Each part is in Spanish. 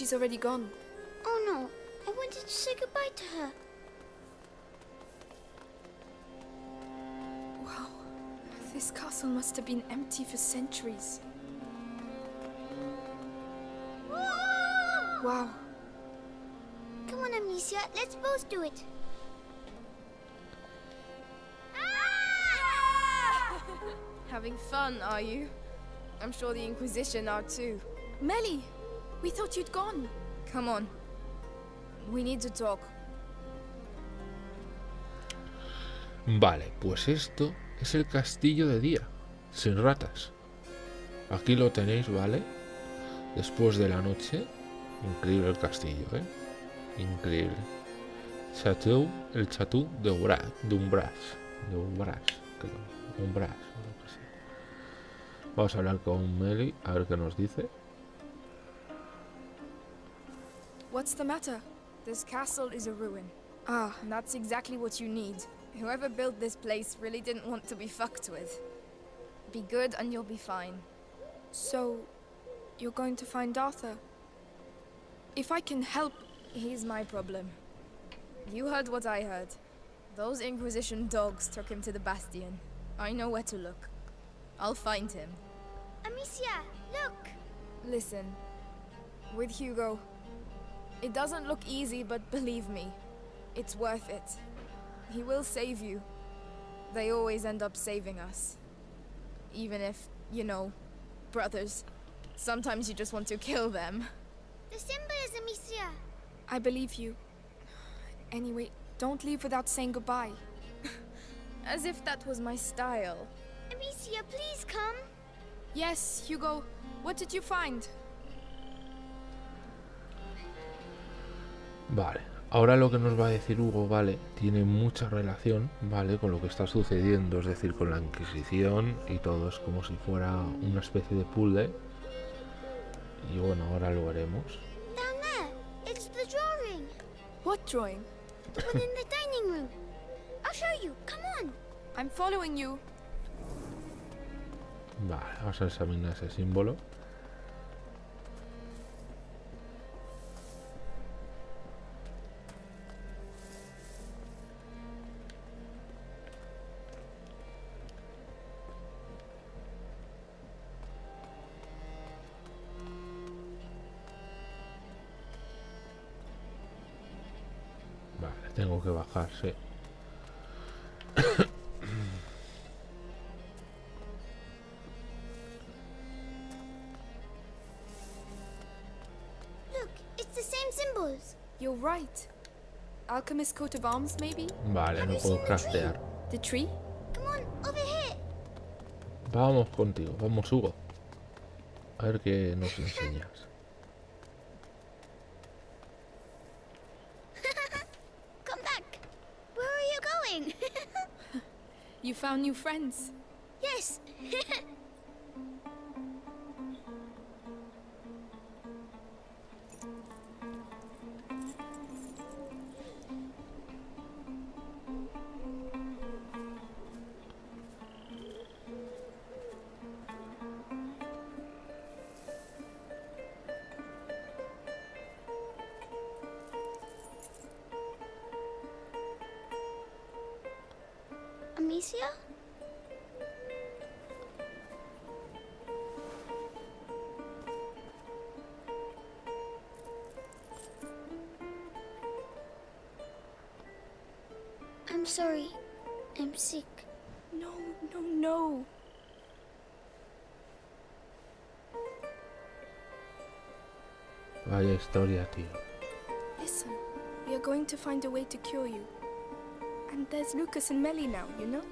she's already gone. Oh no, I wanted to say goodbye to her. Wow. This castle must have been empty for centuries. Wow. Come on, Amicia, let's both do it. Ah! Having fun, are you? I'm sure the Inquisition are too. Melly! We thought you'd gone. Come on. We need to talk. Vale, pues esto es el castillo de día, sin ratas. Aquí lo tenéis, ¿vale? Después de la noche, increíble el castillo, ¿eh? Increíble. Chateau, el Chateau de Umbras, de Umbras, de Umbras, creo. Umbras, lo que sea. Vamos a hablar con Meli, a ver qué nos dice. What's the matter? This castle is a ruin. Ah, And that's exactly what you need. Whoever built this place really didn't want to be fucked with. Be good and you'll be fine. so you're going to find Arthur? If I can help, He's my problem. You heard what I heard. Those Inquisition dogs took him to the Bastion. I know where to look. I'll find him. Amicia, look! Listen, with Hugo, it doesn't look easy, but believe me, it's worth it. He will save you. They always end up saving us. Even if, you know, brothers, sometimes you just want to kill them. The symbol is Amicia. I believe you. Anyway, don't leave without saying goodbye. As if that was my style. Amicia, please come. Yes, Hugo. What did you find? Vale, ahora lo que nos va a decir Hugo, vale, tiene mucha relación, vale, con lo que está sucediendo, es decir, con la Inquisición y todo, es como si fuera una especie de puzzle. Y bueno, ahora lo veremos. Down there. It's the drawing. What drawing? The one in the dining room. I'll show you. Come on. I'm following you. Vale, vamos a examinar ese símbolo. Bajar, sí. Look, it's the same symbols. You're right. Alchemist coat of arms, maybe? Vale, no puedo craftear. The tree? Come on, over here. Vamos contigo, vamos Hugo. A ver qué nos enseñas. Found new friends. yes. Amicia? I'm sorry. I'm sick. No, no, no. Vaya historia, tío. Listen, we are going to find a way to cure you. And there's Lucas and Melly now, you know?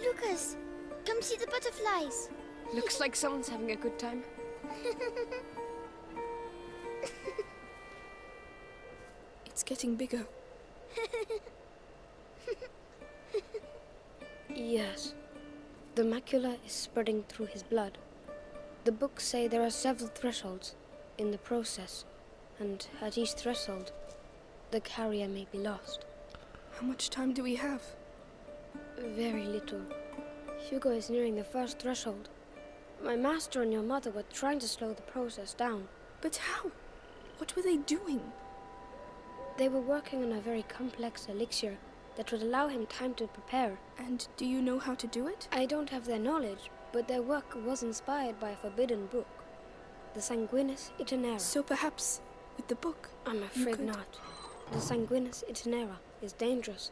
Lucas, come see the butterflies. Looks like someone's having a good time. It's getting bigger. Yes. The macula is spreading through his blood. The books say there are several thresholds in the process, and at each threshold, the carrier may be lost. How much time do we have? Very little. Hugo is nearing the first threshold. My master and your mother were trying to slow the process down, But how? What were they doing? They were working on a very complex elixir that would allow him time to prepare. And do you know how to do it? I don't have their knowledge, but their work was inspired by a forbidden book, the Sanguinis Itinera. So perhaps with the book. I'm afraid could- not. The Sanguinis Itinera is dangerous.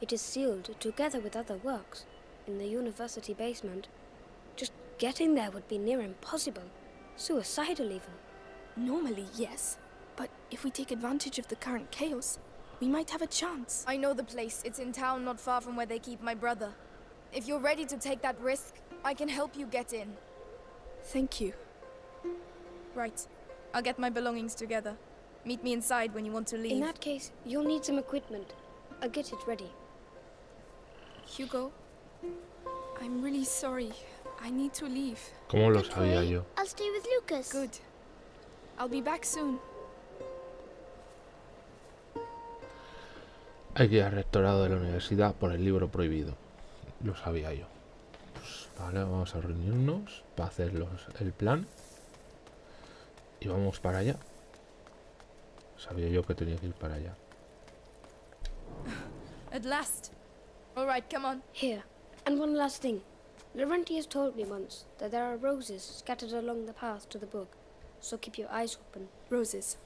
It is sealed together with other works in the university basement. Just getting there would be near impossible. Suicidal, even. Normally, yes. But if we take advantage of the current chaos, we might have a chance. I know the place. It's in town not far from where they keep my brother. If you're ready to take that risk, I can help you get in. Thank you. Right. I'll get my belongings together. Meet me inside when you want to leave. In that case, you'll need some equipment. I'll get it ready. Hugo, I'm really sorry. I need to leave. ¿Cómo lo sabía yo? I'll stay with Lucas. Good. I'll be back soon. Hay que ir al rectorado de la universidad por el libro prohibido. Lo sabía yo. Pues, vale, vamos a reunirnos para hacer los- el plan. Y vamos para allá. Sabía yo que tenía que ir para allá. At last. All right, come on. Here. And one last thing. Laurentius told me once that there are roses scattered along the path to the book, so keep your eyes open. Roses.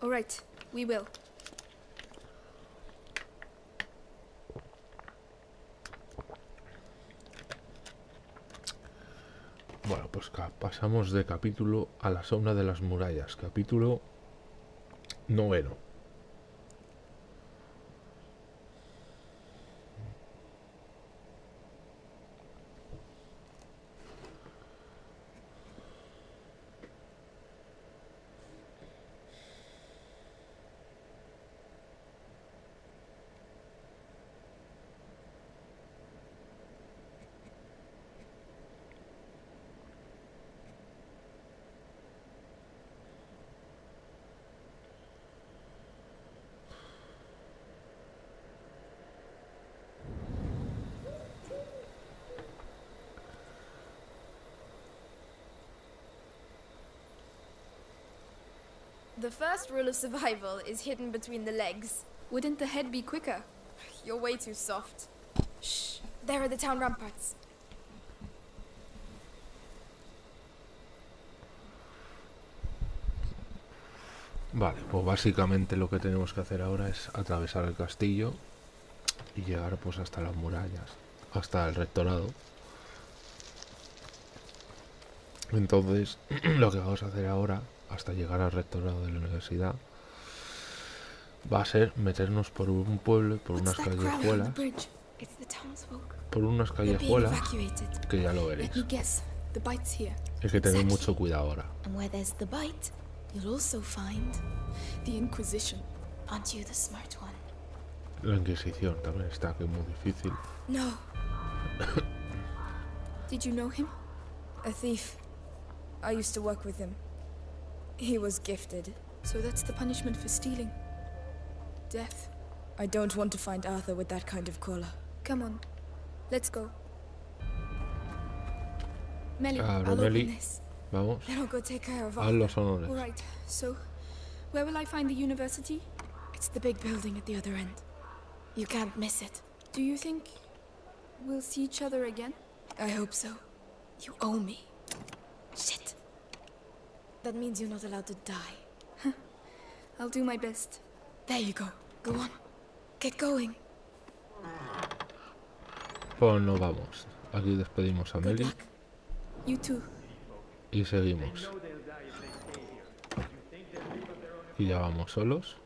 All right, we will. Bueno, pues pasamos de capítulo a la sombra de las murallas. Capítulo noveno. The first rule of survival is hidden between the legs. Wouldn't the head be quicker? You're way too soft. Shh. There are the town ramparts. Vale, pues básicamente lo que tenemos que hacer ahora es atravesar el castillo y llegar pues hasta las murallas, hasta el rectorado. Entonces, lo que vamos a hacer ahora, hasta llegar al rectorado de la universidad, va a ser meternos por un pueblo, y por unas callejuelas, por unas callejuelas que ya lo veréis. Hay que tener mucho cuidado ahora. La Inquisición también está, que es muy difícil. No. Did you know him? A thief. I used to work with him. He was gifted. So that's the punishment for stealing. Death. I don't want to find Arthur with that kind of collar. Come on. Let's go. Melly, Ah, I'll Melly. open this. Vamos, Then I'll go take care of haz Arthur. los. All right. So, where will I find the university? It's the big building at the other end. You can't miss it. Do you think we'll see each other again? I hope so. You owe me. Shit. That means you're not allowed to die. I'll do my best. There you go. Go on. Get going. Pues nos vamos. Aquí despedimos a too. y seguimos. Y ya vamos solos.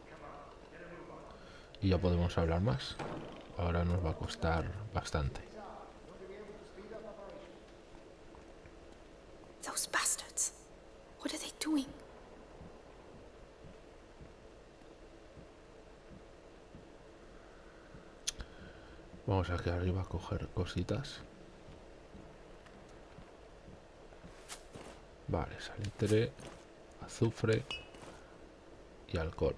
Y ya podemos hablar más. Ahora nos va a costar bastante. Those bastards. What are they doing? Vamos aquí arriba a coger cositas. Vale, salitre, azufre y alcohol.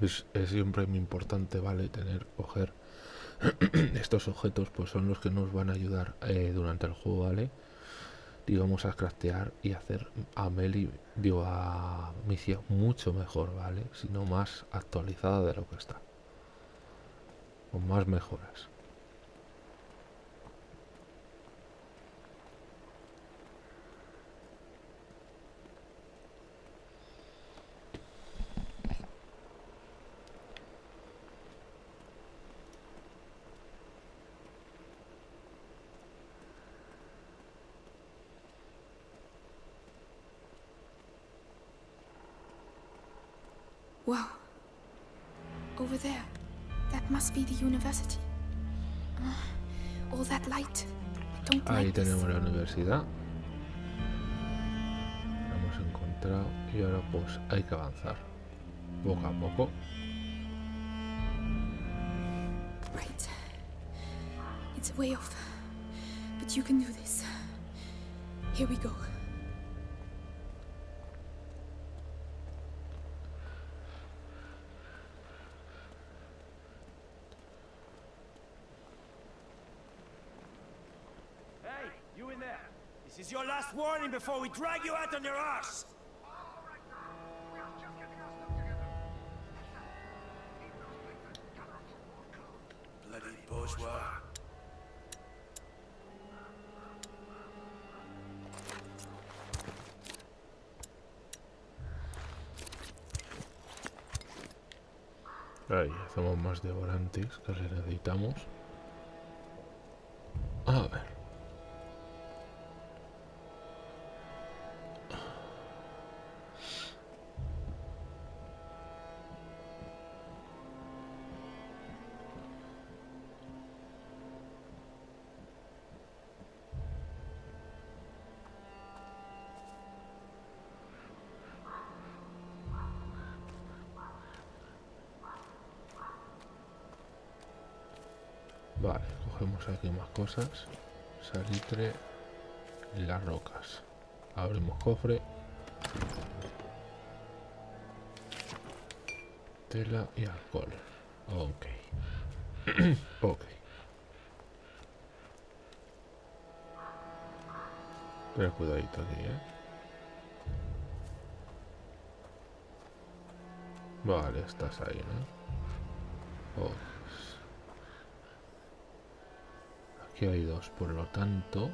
Es, es siempre muy importante, ¿vale? Tener, coger estos objetos, pues son los que nos van a ayudar eh, durante el juego, ¿vale? Digamos a craftear y hacer a Meli, digo, a Micia mucho mejor, ¿vale? Sino más actualizada de lo que está. Con más mejoras. La hemos encontrado y ahora pues hay que avanzar. Poco a poco. Right. It's way off. But you can do this. Here we go. Last warning before we drag you out on your arse! Bloody bourgeois. Ahí hacemos más de volantes que necesitamos. Cosas. Salitre las rocas. Abrimos cofre. Tela y alcohol. Ok. ok. Pero cuidadito aquí, ¿eh? Vale, estás ahí, ¿no? Aquí hay dos, por lo tanto,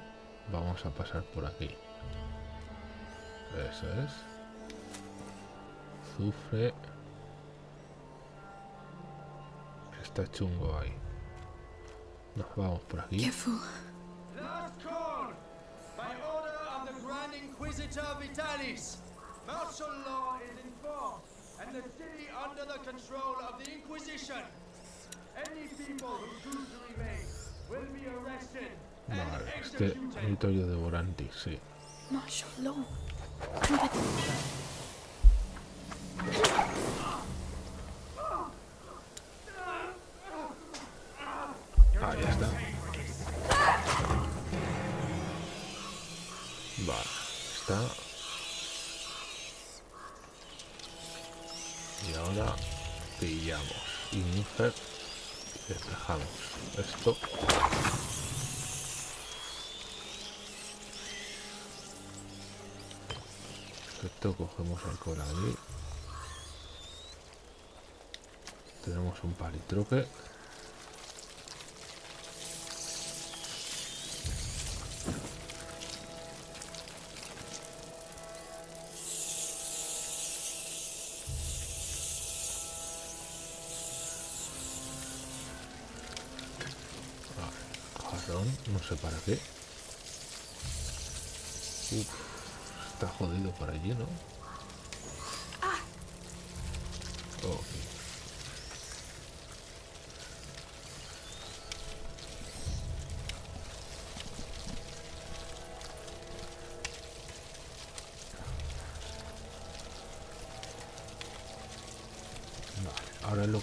vamos a pasar por aquí. Eso es. Azufre. Está chungo ahí. Nos vamos por aquí. Last call! By order of the Grand Inquisitor Vitalis, martial law is enforced, and the city under the control of the Inquisition. Any people who choose to remain Vale, este territorio de Vorantis, sí. Tenemos un palitroque. Jarrón, no sé para qué. Uf, está jodido por allí, ¿no?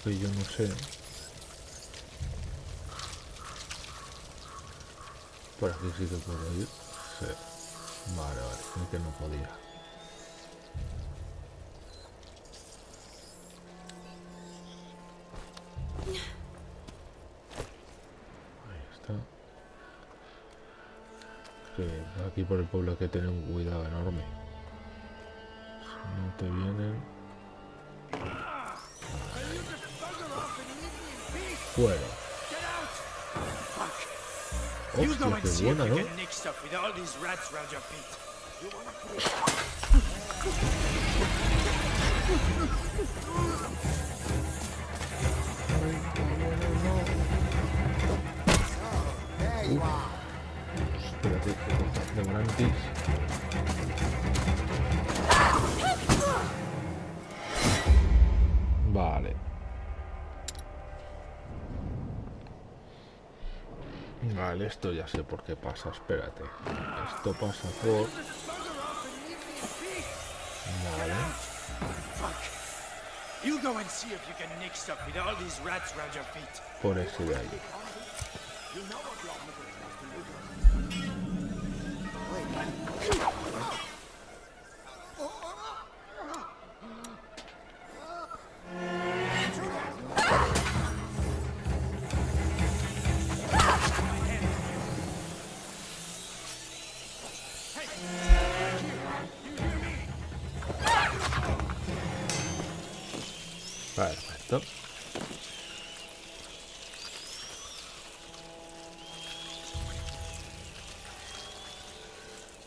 que yo no sé. Por aquí sí que puedo ir. Vale, vale, es que no podía. Ahí está. Aquí por el pueblo hay que tener un cuidado enorme. You go Hostia, and qué see if buena, you ¿no? can nick stuff with all these rats around your feet. Espérate, que coja de Volantis. Vale. Vale, esto ya sé por qué pasa, espérate. Esto pasa por... Vale. You go and see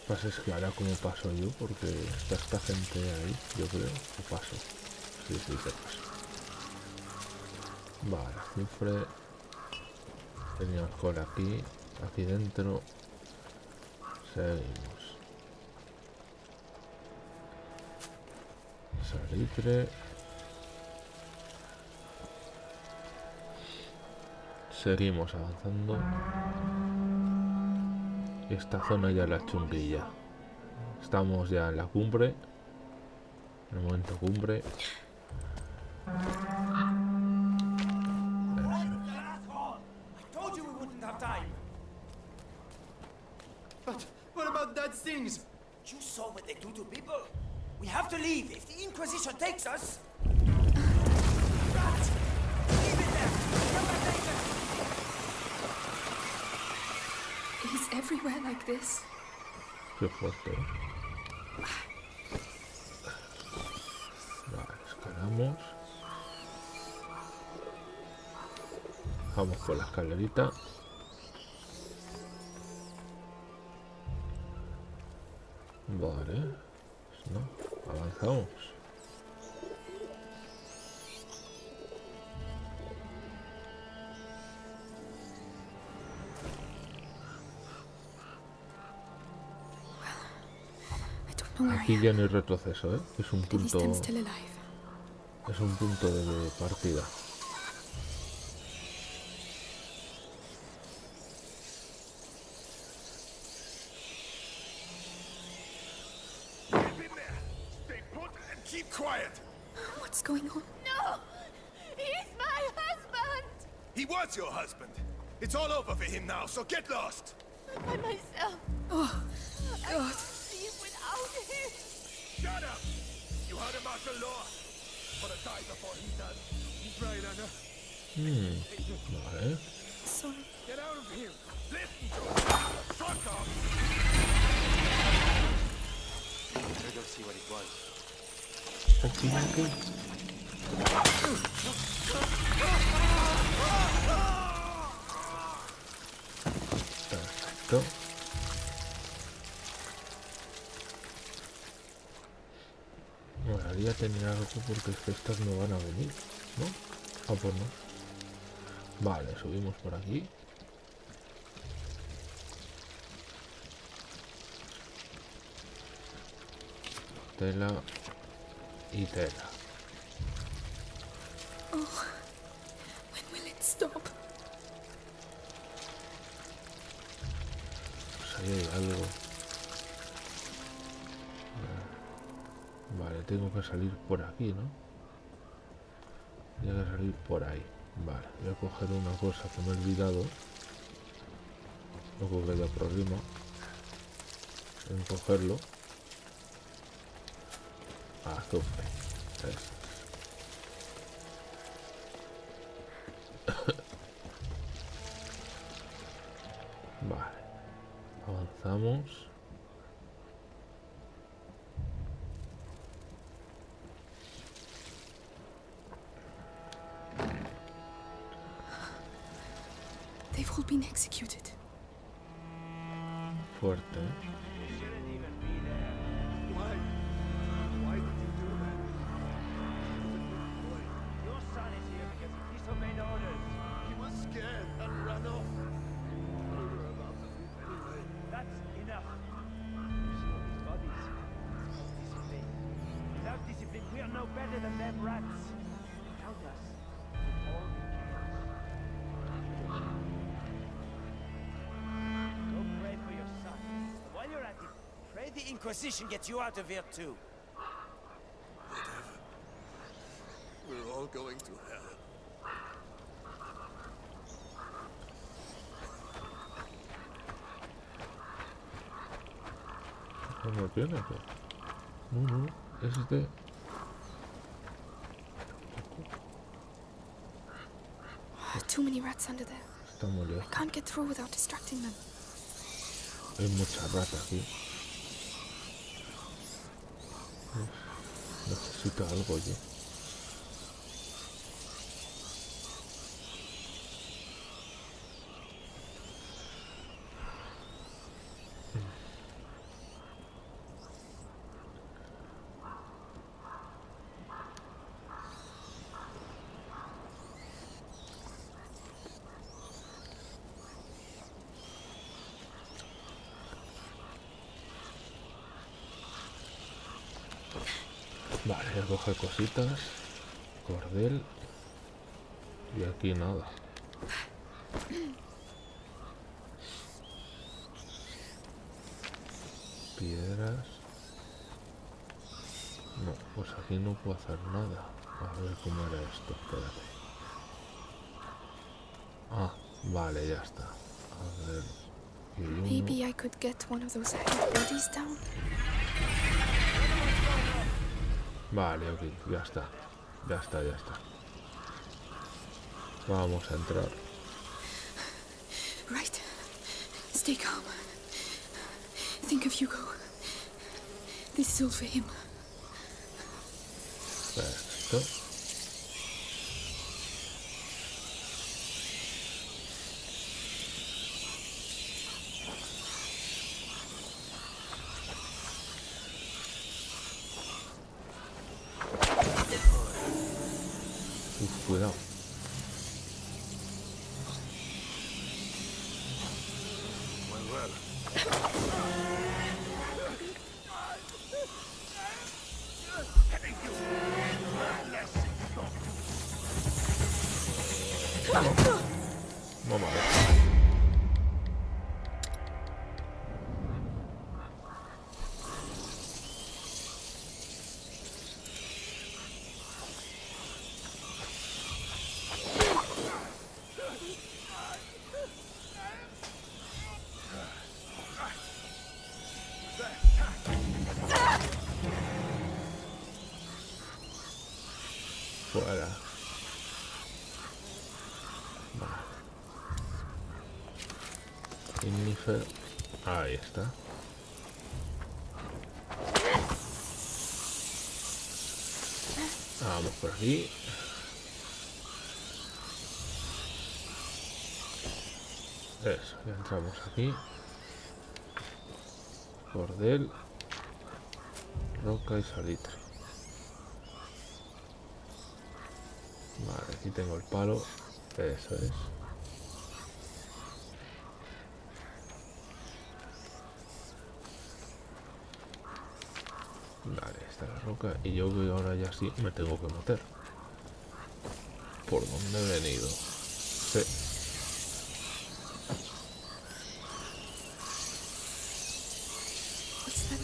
Pasa es que ahora como paso yo, porque está esta gente ahí, yo creo, que paso. Sí, sí, que paso. Vale, cifre. Teníamos por aquí, aquí dentro. Seguimos. Salitre. Seguimos avanzando. Esta zona ya la chunguilla. Estamos ya en la cumbre. En el momento cumbre. Vale. No, avanzamos. Aquí ya no hay retroceso, ¿eh? Es un punto, es un punto de partida. It's for him now, so get lost. I'm by myself. Oh, I God. can't leave without him. Shut up. You heard him, the Law. Wanna die before he does. He's right, Anna. Hmm, Vale. Sorry. Get out of here. Listen to him. Fuck off. Better go see what it was. Aquí, aquí. Perfecto. Bueno, haría tener algo porque es que estas no van a venir, ¿no? Ah, pues no. Vale, subimos por aquí. Tela y tela. When will it stop? Pues ahí hay algo. Tengo que salir por aquí, ¿no? Tengo que salir por ahí. Vale, voy a coger una cosa que me he olvidado. Creo que haya problema en cogerlo. Vale. Avanzamos. The Inquisition gets you out of here too. Whatever. We're all going to hell. ¿Cómo tiene que? No, no, es de... Too rats under there. Está muy I can't get through without distracting them. Hay mucha rata aquí. Necesito algo yo. Vale, coger cositas. Cordel. Y aquí nada. Piedras. No, pues aquí no puedo hacer nada. A ver cómo era esto. Espérate. Ah, vale, ya está. A ver. Maybe I could get one of those heavy bodies down. Vale, ok, ya está. Ya está, ya está. Vamos a entrar. Right. Stay calm. Think of Hugo. This is all for him. Perfecto. Ahí está. Vamos por aquí. Eso, ya entramos aquí. Cordel. Roca y salitre. Vale, aquí tengo el palo. Eso es. Vale, está la roca y yo que ahora ya sí me tengo que meter. ¿Por dónde he venido? Sí. What's that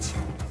强。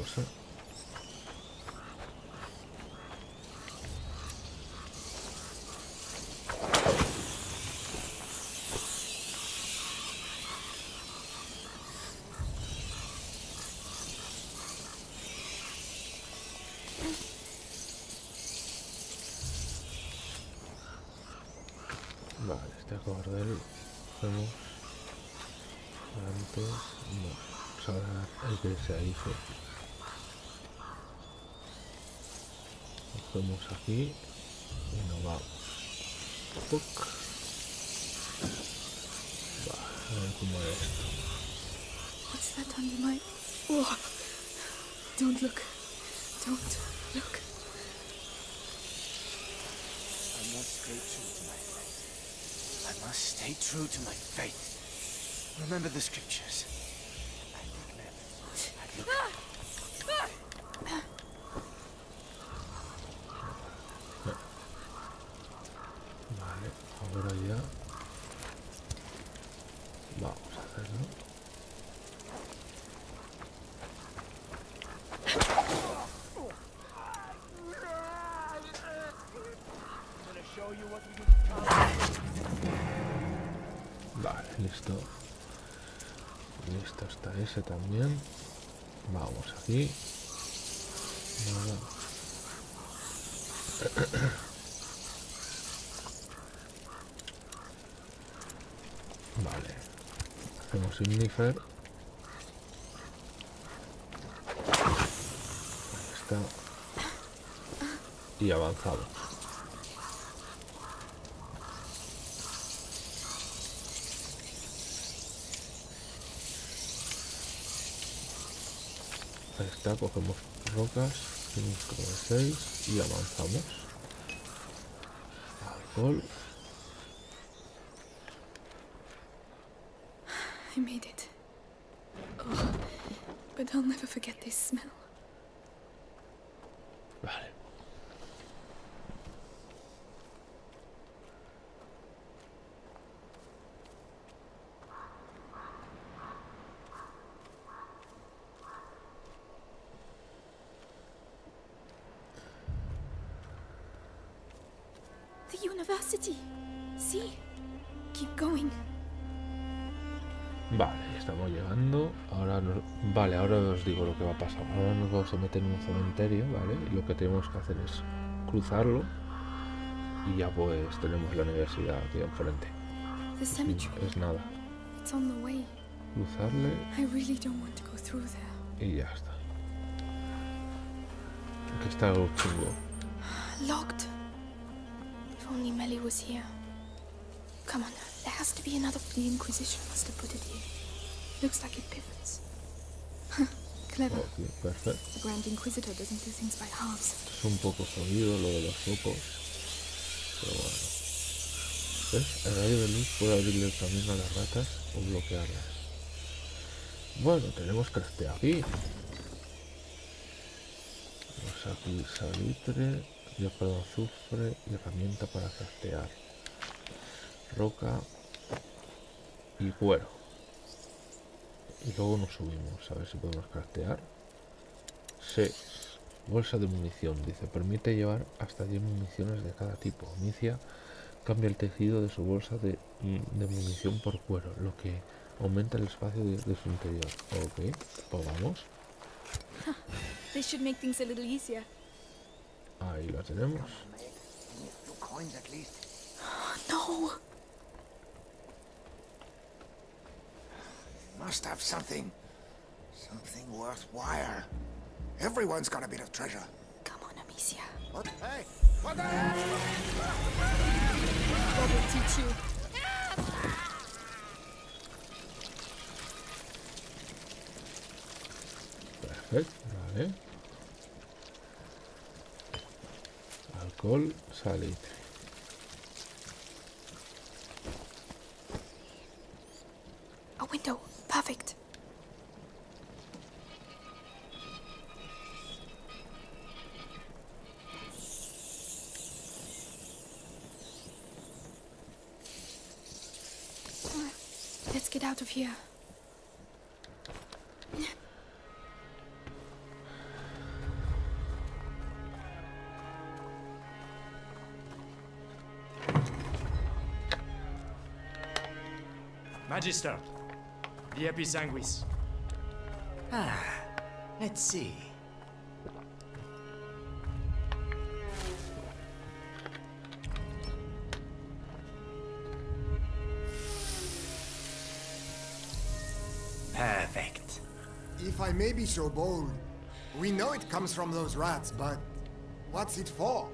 Cosa. Vale, este cordel hacemos antes no. Vamos a dar el que se hizo cogemos aquí y nos vamos Puc. Va, a ver cómo es esto What's that under my... Oh. Don't look. Don't look. I must stay true to my faith. I must stay true to my faith. Remember the scriptures. I think never. I ah! look ese también. Vamos aquí. Vale. Hacemos Ignifer. Ahí está. Y avanzamos. Ahí está, cogemos rocas, 5 de 6 y avanzamos. Alcohol. I made it. Oh, but I'll never forget this smell. Digo lo que va a pasar. Ahora nos vamos a meter en un cementerio, ¿vale? Y lo que tenemos que hacer es cruzarlo. Y ya pues tenemos la universidad aquí enfrente. Cemetery. es nada. On the way. Cruzarle I really don't want to go through there. y ya está. Aquí está algo chungo. Locked. If only Melly was here. Come on, there has to be another. The Inquisition must have put it here. Looks like it pivots. Huh, Clever. Ok, perfecto. The Grand Inquisitor doesn't do things by halves. Es un poco jodido lo de los focos. Pero bueno. ¿Ves? El rayo de luz puede abrirle el camino a las ratas o bloquearlas. Bueno, tenemos craftea aquí. Tenemos aquí salitre, dióxido de azufre y herramienta para craftear. roca y cuero. Y luego nos subimos, a ver si podemos craftear. 6. Bolsa de munición, dice, permite llevar hasta 10 municiones de cada tipo. Inicia cambia el tejido de su bolsa de, de munición por cuero, lo que aumenta el espacio de, de su interior. Ok, pues vamos. This should make things a little easier. Ahí lo tenemos. No! Must have something. Something worthwhile. Everyone's got a bit of treasure. Come on, Amicia. What? Hey! What the heck? God will teach you. Perfecto, vale. Alcohol, salitre. Magister, the Episanguis. Ah, let's see. Perfect. If I may be so bold, we know it comes from those rats, but what's it for?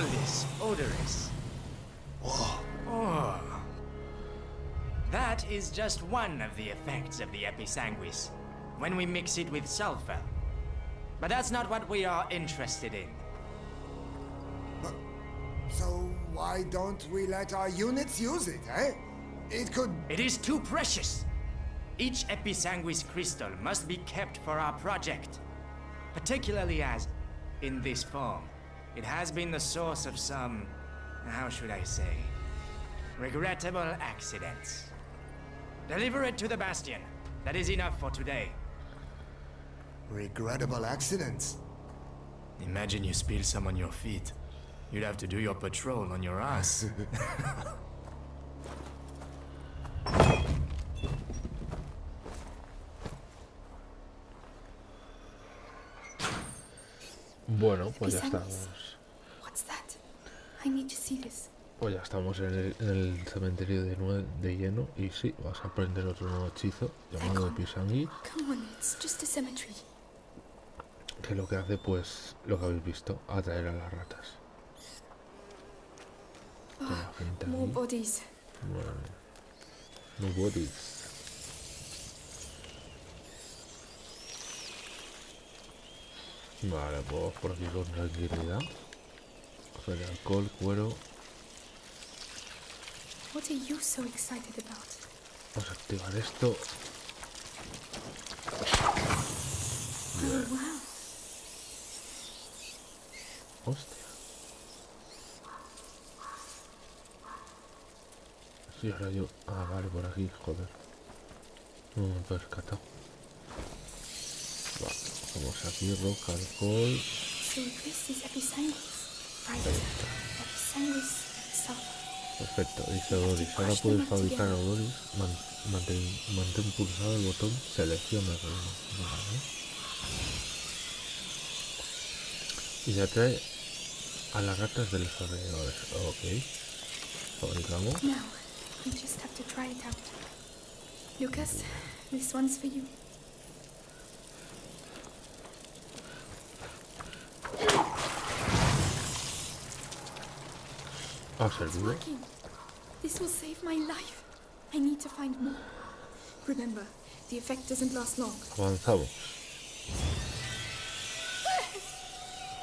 We call this odorous. Oh. That is just one of the effects of the Episanguis, when we mix it with sulfur. But that's not what we are interested in. But, so why don't we let our units use it, eh? It could... It is too precious. Each Episanguis crystal must be kept for our project. Particularly as, in this form, it has been the source of some, how should I say, regrettable accidents. Deliver it to the Bastion. That is enough for today. Regrettable accidents. Imagine you spill some on your feet. You'd have to do your patrol on your ass. Bueno, pues ya Episanguis. estamos. I need to see this. Pues ya estamos en el, en el cementerio de, de lleno. Y sí, vas a aprender otro nuevo hechizo llamado cemetery. Que lo que hace, pues, lo que habéis visto, atraer a las ratas. La gente More bodies. Bueno. No bodies. Vale, pues por aquí con tranquilidad. Coger alcohol, cuero. What are you so excited about? Vamos a activar esto. Oh, wow. Hostia. Sí, ahora yo. Ah, vale, por aquí, joder. No me he percatado. Vamos aquí, roca, alcohol. Perfecto, dice Odoris. Ahora puedes fabricar Odoris. Man- mantén, mantén pulsado el botón selecciona. Y ya trae a las ratas de los alrededores. Ok. Fabricamos. Now, we just have to try it out. Lucas, this one's for you. Ha It's working. This will save my life. I need to find more. Remember, the effect doesn't last long. Avanzamos.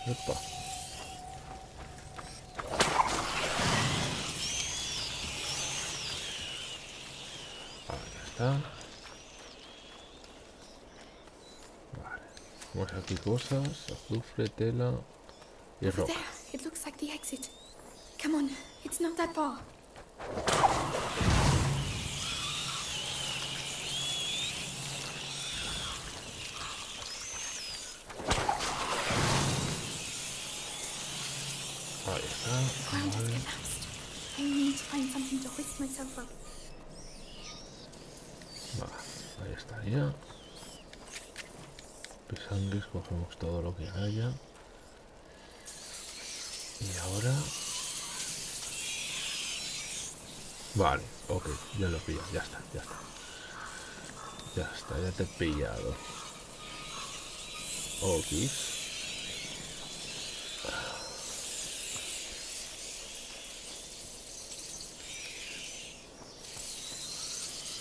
Epa. Ahí está. Vale. Tenemos aquí cosas, azufre, tela y roca. It looks like the exit. Come on. It's not that far. Ahí está. The ground has vale. collapsed. I need to find something to hoist myself up. Vale, ahí estaría. Pisangues, cogemos todo lo que haya. Y ahora... Vale, ok, ya lo pillo, ya está, ya está. Ya está, ya te he pillado. Okis.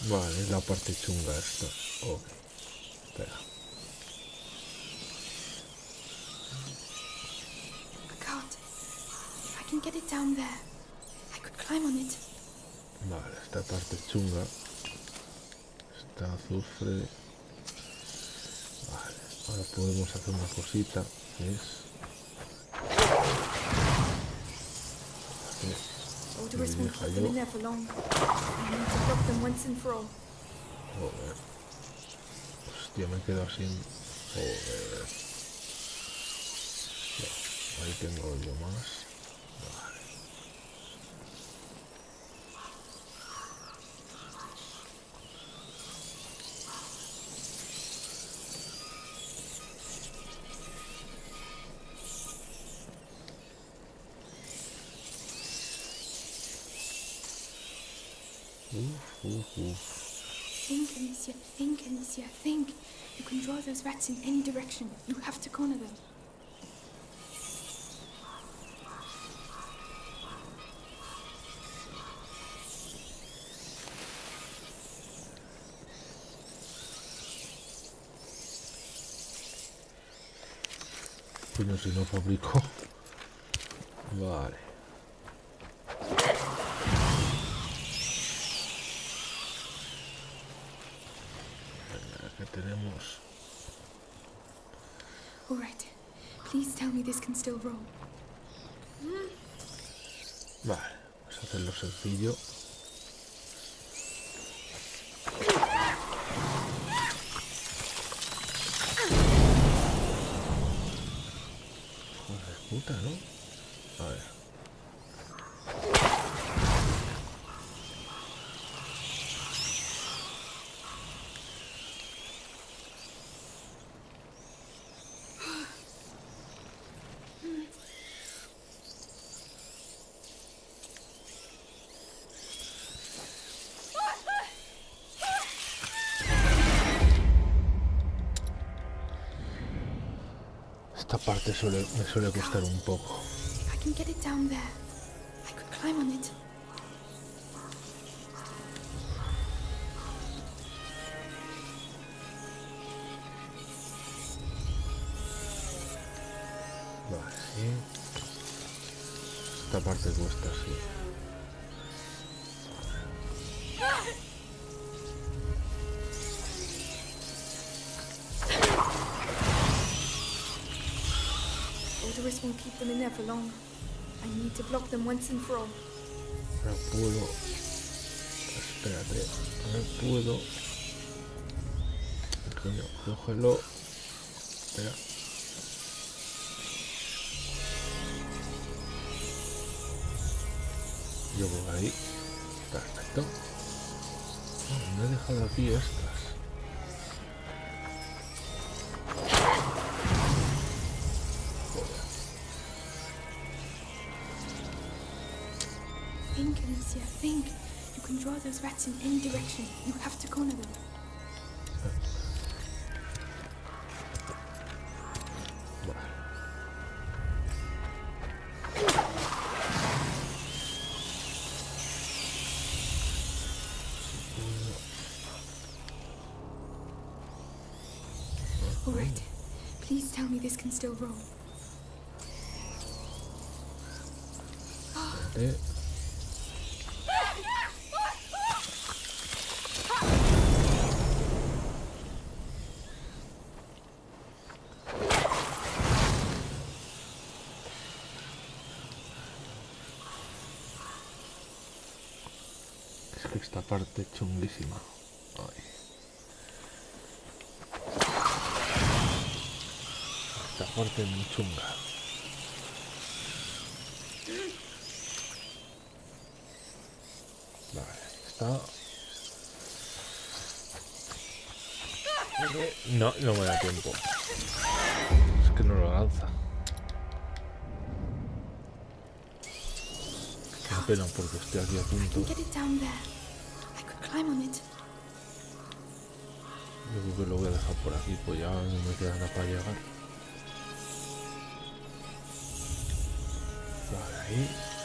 Vale, es la parte chunga esta. Ok. Espera. If I can get it down there, I could climb on it. Vale, esta parte chunga. Está azufre. Vale, ahora podemos hacer una cosita. que Es. Yo. all. Joder. Hostia, me he quedado sin. Joder. Ahí tengo yo más. Anicia. Think. You can draw those rats in any direction. You have to corner them. Si no fabrico. Vale. Vale, vamos a hacerlo sencillo. Joder, puta, ¿no? A ver. Esta parte suele, me suele costar un poco. If I can get it down there, I could climb on it. Vale, sí. Esta parte cuesta, sí. Them in there for long. I need to block them once and for all. No puedo. Espérate, no puedo. Coño, cógelo. Espera. Yo por ahí. Perfecto. Ah, me he dejado aquí estas. In any direction. You have to corner them. Vale. All right. Please tell me this can still roll. Esta parte chunguísima. Esta parte es muy chunga. Vale, está. No, no me da tiempo. Es que no lo lanza. Qué pena porque estoy aquí a punto. Yo creo que lo voy a dejar por aquí, pues ya no me queda para llegar. Vale, ahí.